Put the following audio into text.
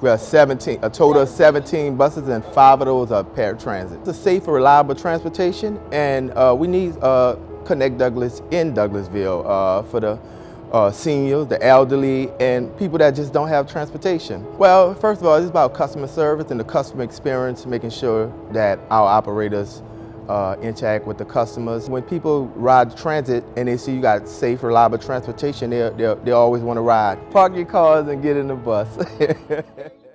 We have 17, a total of 17 buses and five of those are paratransit. It's a safe and reliable transportation and uh, we need uh, Connect Douglas in Douglasville uh, for the uh, seniors, the elderly, and people that just don't have transportation. Well, first of all, it's about customer service and the customer experience, making sure that our operators uh, interact with the customers. When people ride transit and they see you got safe, reliable transportation, they, they, they always want to ride. Park your cars and get in the bus.